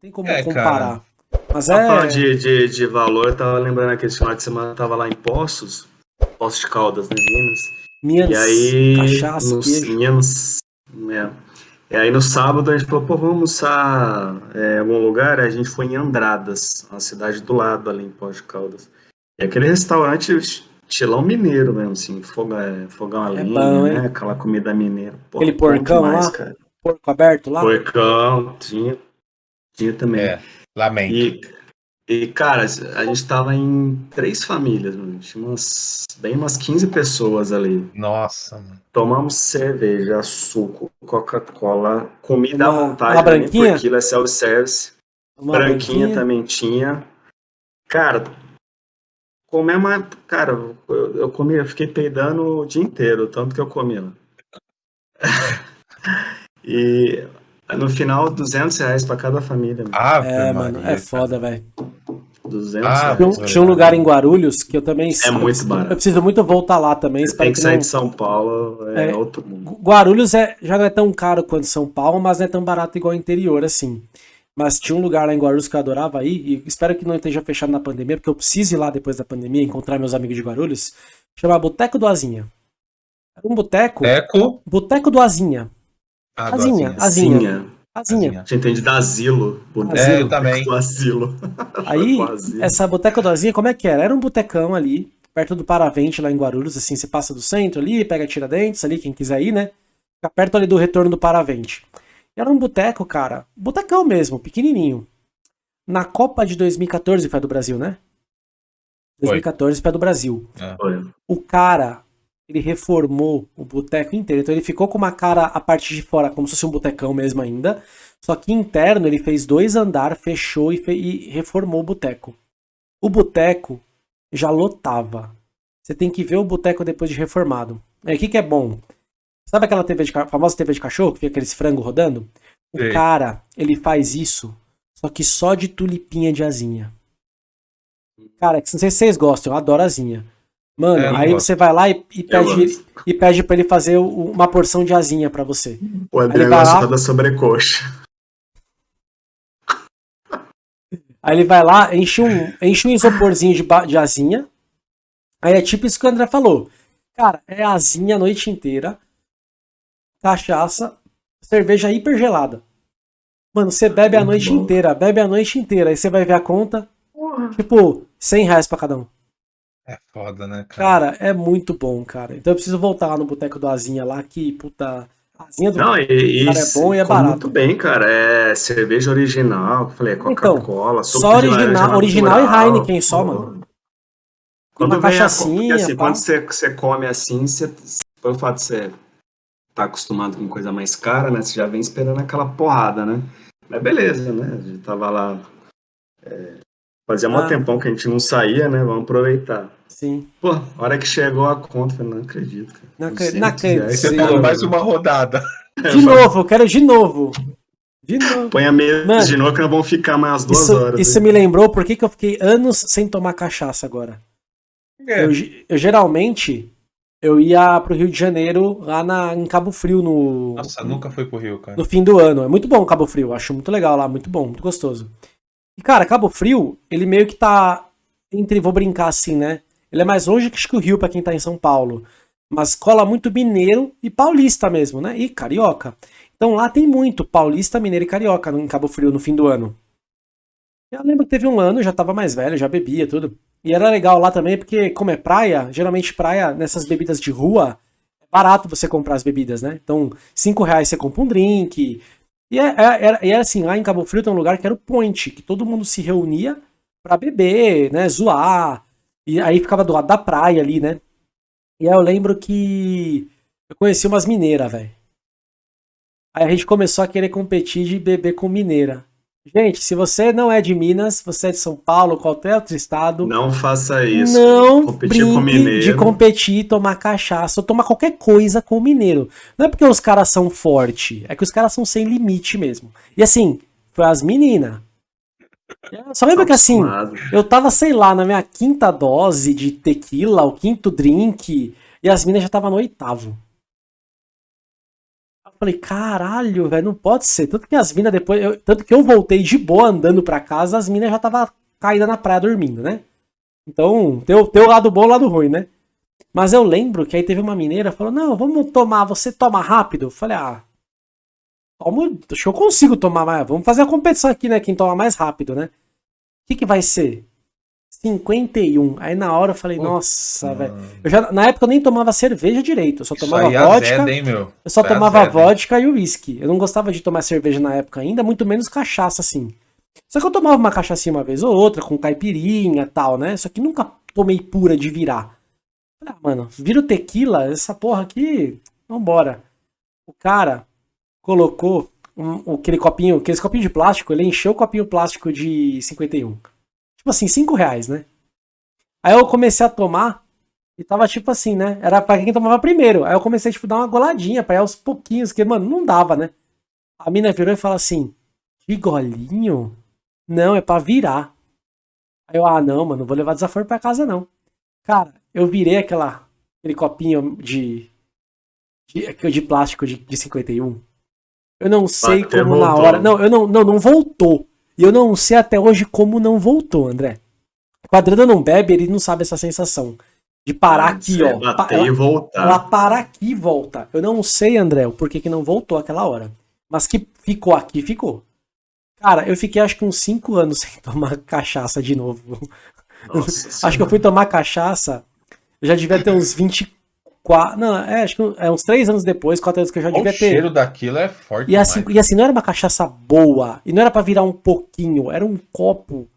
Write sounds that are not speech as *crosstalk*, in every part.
Tem como é, comparar. Cara. Mas é. Falando de, de, de valor, tava lembrando aquele final de semana, tava lá em Poços, Poços de Caldas, né, Minas. Minas, e aí, cachaça, nos, Minas, é, e aí no sábado a gente falou, pô, vamos almoçar é, em algum lugar? Aí a gente foi em Andradas, uma cidade do lado ali em Poços de Caldas. E aquele restaurante estilão mineiro mesmo, assim, fogão, é, fogão a é lenha, bom, né? Aquela comida mineira. Pô, Aquele porcão demais, lá? Cara. Porco aberto lá? Porcão, tinha. Tinha também. É, lamento. E, e, cara, a gente tava em três famílias, mano. Tinha umas, bem umas 15 pessoas ali. Nossa, mano. Tomamos cerveja, suco, Coca-Cola, comida uma, à vontade. Uma branquinha? Aquilo é self-service. Branquinha, branquinha também tinha. Cara, comemos, cara, eu, eu comi, eu fiquei peidando o dia inteiro, tanto que eu comi lá. *laughs* e no final, 200 reais pra cada família. Mano. Ah, é, mano, é foda, velho. 200 ah, reais. Tinha, tinha um lugar em Guarulhos que eu também... É muito barato. Eu preciso muito voltar lá também. Tem que sair não... de São Paulo, é, é, outro mundo. Guarulhos é, já não é tão caro quanto São Paulo, mas não é tão barato igual o interior, assim. Mas tinha um lugar lá em Guarulhos que eu adorava ir, e espero que não esteja fechado na pandemia, porque eu preciso ir lá depois da pandemia, encontrar meus amigos de Guarulhos. Chama Boteco do Azinha. Era um boteco. Boteco? Boteco do Azinha. Azinha. Azinha. Azinha. Você entende da asilo. Boteco é, eu também. Do asilo. *laughs* Aí, essa boteca do Azinha, como é que era? Era um botecão ali, perto do Paravente, lá em Guarulhos, assim, você passa do centro ali, pega Tiradentes ali, quem quiser ir, né? Fica perto ali do retorno do Paravente. Era um boteco, cara. Botecão mesmo, pequenininho. Na Copa de 2014 foi do Brasil, né? 2014 foi do Brasil. É. O cara, ele reformou o boteco inteiro. Então ele ficou com uma cara a parte de fora, como se fosse um botecão mesmo ainda. Só que interno ele fez dois andar, fechou e, fe e reformou o boteco. O boteco já lotava. Você tem que ver o boteco depois de reformado. Aí o que, que é bom? Sabe aquela TV de, famosa TV de cachorro, que fica aqueles frango rodando? O Sim. cara, ele faz isso, só que só de tulipinha de asinha. Cara, não sei se vocês gostam, eu adoro asinha. Mano, é, aí você vai lá e, e pede, e pede pra ele fazer uma porção de asinha pra você. O André gosta da sobrecoxa. Aí ele vai lá, enche um, enche um isoporzinho de, de asinha. Aí é tipo isso que o André falou. Cara, é asinha a noite inteira cachaça, cerveja hiper gelada. Mano, você bebe a noite inteira, bebe a noite inteira, aí você vai ver a conta, tipo, 100 reais pra cada um. É foda, né, cara? Cara, é muito bom, cara. Então eu preciso voltar lá no Boteco do Azinha lá, que, puta, Azinha do Não, e, cara, é bom e é barato. Muito bem, cara. É cerveja original, falei, então, Coca-Cola, então, só original, original e Heineken só, mano. Quando uma cachaçinha, assim, quando você, você come assim, você, pelo fato de você tá acostumado com coisa mais cara, né? Você já vem esperando aquela porrada, né? Mas beleza, né? A gente tava lá. É, fazia ah. um tempão que a gente não saía, né? Vamos aproveitar. Sim. Pô, a hora que chegou a conta, eu falei, não acredito. Cara. Não, não acredito. Aí você falou mais uma rodada. *laughs* De novo, eu quero de novo. De novo. Põe a mesa Mano, de novo que nós vamos ficar mais duas isso, horas. Isso aí. me lembrou por que eu fiquei anos sem tomar cachaça agora. É. Eu, eu geralmente eu ia pro Rio de Janeiro, lá na, em Cabo Frio, no. Nossa, nunca fui pro Rio, cara. No fim do ano. É muito bom Cabo Frio, acho muito legal lá, muito bom, muito gostoso. E, cara, Cabo Frio, ele meio que tá entre, vou brincar assim, né? Ele é mais longe que o Rio pra quem tá em São Paulo. Mas cola muito mineiro e paulista mesmo, né? E carioca. Então lá tem muito paulista, mineiro e carioca em Cabo Frio no fim do ano. Eu lembro que teve um ano, já tava mais velho, já bebia tudo. E era legal lá também, porque como é praia, geralmente praia, nessas bebidas de rua, é barato você comprar as bebidas, né? Então, 5 reais você compra um drink. E é, é, era, era assim, lá em Cabo Frio tem um lugar que era o Point, que todo mundo se reunia pra beber, né? Zoar. E aí ficava do lado da praia ali, né? E aí eu lembro que eu conheci umas mineiras, velho. Aí a gente começou a querer competir de beber com mineira. Gente, se você não é de Minas, você é de São Paulo, qualquer outro estado. Não faça isso. Não competir com mineiro. de competir, tomar cachaça ou tomar qualquer coisa com o mineiro. Não é porque os caras são fortes, é que os caras são sem limite mesmo. E assim, foi as meninas. Só lembra que assim, eu tava, sei lá, na minha quinta dose de tequila, o quinto drink, e as minas já tava no oitavo. Falei, caralho, velho, não pode ser. Tanto que as minas depois. Eu, tanto que eu voltei de boa andando pra casa, as minas já tava caída na praia dormindo, né? Então, tem o lado bom e o lado ruim, né? Mas eu lembro que aí teve uma mineira falou: Não, vamos tomar, você toma rápido? Eu falei: Ah, tomo, acho que eu consigo tomar mais. Vamos fazer a competição aqui, né? Quem toma mais rápido, né? O que, que vai ser? 51. Aí na hora eu falei, nossa, velho. Na época eu nem tomava cerveja direito. Eu só tomava vodka. Azeda, hein, meu? Eu só Foi tomava vodka e uísque. Eu não gostava de tomar cerveja na época ainda, muito menos cachaça, assim. Só que eu tomava uma cachaça uma vez ou outra, com caipirinha e tal, né? Só que nunca tomei pura de virar. Ah, mano, vira o tequila, essa porra aqui, vambora. O cara colocou um, aquele copinho, aquele copinho de plástico, ele encheu o copinho plástico de 51. Tipo assim, 5 reais, né? Aí eu comecei a tomar e tava tipo assim, né? Era pra quem tomava primeiro. Aí eu comecei, tipo, dar uma goladinha pra ir aos pouquinhos, que, mano, não dava, né? A mina virou e falou assim, que golinho? Não, é pra virar. Aí eu, ah, não, mano, não vou levar desaforo pra casa, não. Cara, eu virei aquela, aquele copinho de, de, de plástico de, de 51. Eu não sei Bateu, como voltou. na hora. Não, eu não, não, não voltou. E eu não sei até hoje como não voltou, André. O Adriano não bebe, ele não sabe essa sensação. De parar aqui, ó. Bater ela, e voltar. Ela para aqui e volta. Eu não sei, André, o porquê que não voltou aquela hora. Mas que ficou aqui, ficou. Cara, eu fiquei acho que uns 5 anos sem *laughs* tomar cachaça de novo. Nossa, *laughs* acho que eu fui tomar cachaça, eu já devia ter uns 24. Não, é, acho que é uns 3 anos depois, 4 anos que eu já devia ter. O cheiro daquilo é forte. E assim, e assim, não era uma cachaça boa, e não era para virar um pouquinho, era um copo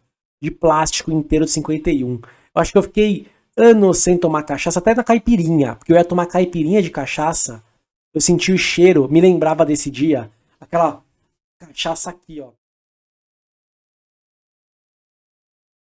de plástico inteiro de 51. Eu acho que eu fiquei anos sem tomar cachaça, até na caipirinha, porque eu ia tomar caipirinha de cachaça, eu senti o cheiro, me lembrava desse dia, aquela cachaça aqui, ó.